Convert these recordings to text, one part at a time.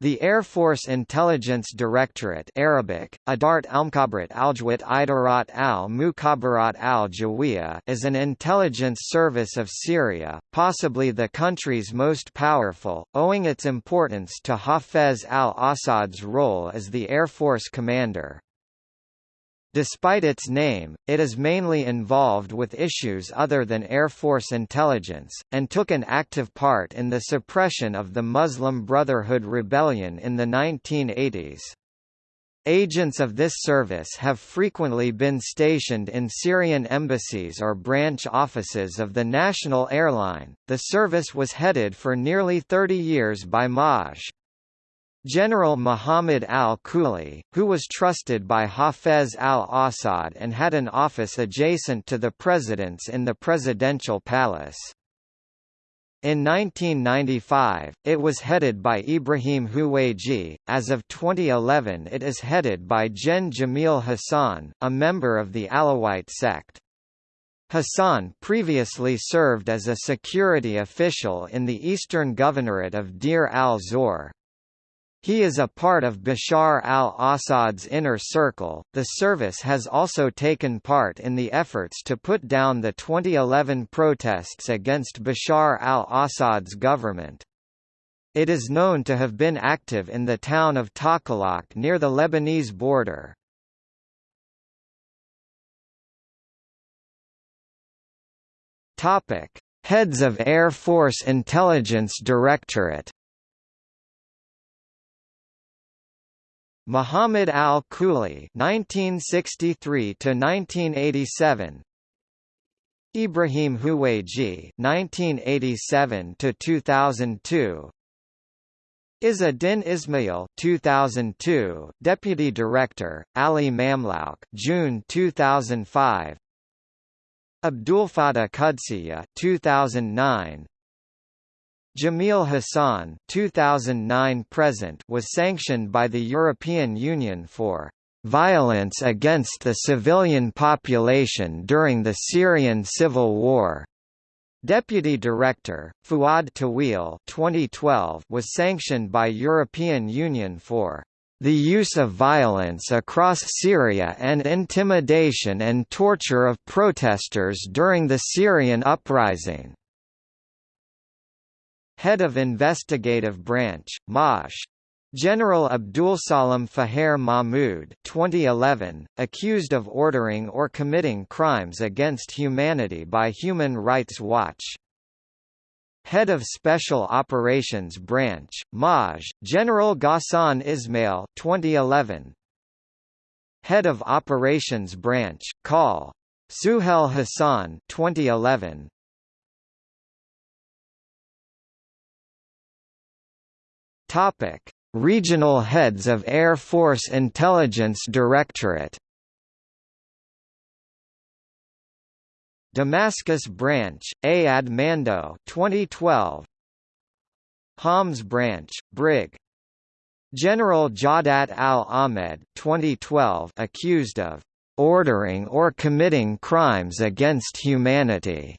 The Air Force Intelligence Directorate Arabic, Adart Almkabrat Aljawat Idarat al al is an intelligence service of Syria, possibly the country's most powerful, owing its importance to Hafez al-Assad's role as the Air Force commander. Despite its name, it is mainly involved with issues other than Air Force intelligence, and took an active part in the suppression of the Muslim Brotherhood rebellion in the 1980s. Agents of this service have frequently been stationed in Syrian embassies or branch offices of the national airline. The service was headed for nearly 30 years by Maj. General Muhammad al-Kuli, who was trusted by Hafez al-Assad and had an office adjacent to the president's in the presidential palace. In 1995, it was headed by Ibrahim Huwaiji. As of 2011, it is headed by Gen Jamil Hassan, a member of the Alawite sect. Hassan previously served as a security official in the eastern governorate of Deir al-Zor. He is a part of Bashar al-Assad's inner circle. The service has also taken part in the efforts to put down the 2011 protests against Bashar al-Assad's government. It is known to have been active in the town of Talkalakh near the Lebanese border. Topic: Heads of Air Force Intelligence Directorate Muhammad al-Kuli (1963–1987), Ibrahim Huwaiji (1987–2002), Izz-ad-Din Ismail 2002, Deputy Director, Ali Mamlouk June 2005, Abdulfatah Qudsiya 2009, Jamil Hassan 2009 present was sanctioned by the European Union for violence against the civilian population during the Syrian civil war. Deputy Director, Fuad Tawil 2012 was sanctioned by European Union for the use of violence across Syria and intimidation and torture of protesters during the Syrian uprising. Head of Investigative Branch, MASH. General Abdulsalam Faher Mahmoud 2011, accused of ordering or committing crimes against humanity by Human Rights Watch. Head of Special Operations Branch, MAJ, General Ghassan Ismail 2011. Head of Operations Branch, Call. Suhel Hassan 2011. Topic: Regional heads of Air Force Intelligence Directorate. Damascus Branch, Ayad Mando 2012. Homs Branch, Brig. General Jawdat al-Ahmed 2012 accused of ordering or committing crimes against humanity.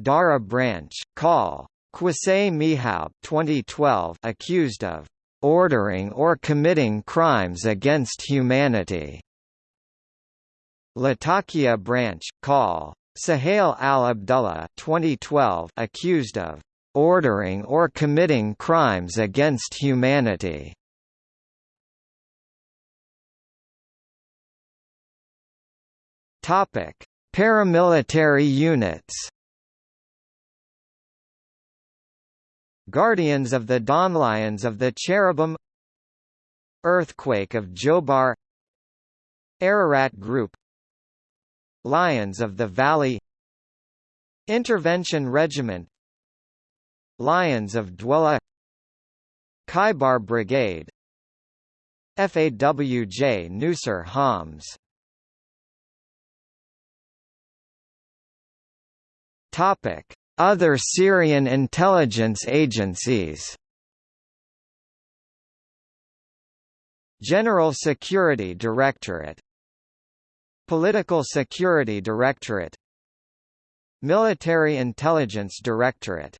Daraa Branch, Call. Qusay Mihoub 2012 accused of ordering or committing crimes against humanity. Latakia branch, Call. Sahel al-Abdullah 2012 accused of ordering or committing crimes against humanity. Topic: Paramilitary units. Guardians of the Dawn Lions of the Cherubim Earthquake of Jobar Ararat Group Lions of the Valley Intervention Regiment Lions of Dwella Khaybar Brigade FAWJ Nusra Homs. Topic other Syrian intelligence agencies. General Security Directorate. Political Security Directorate. Military Intelligence Directorate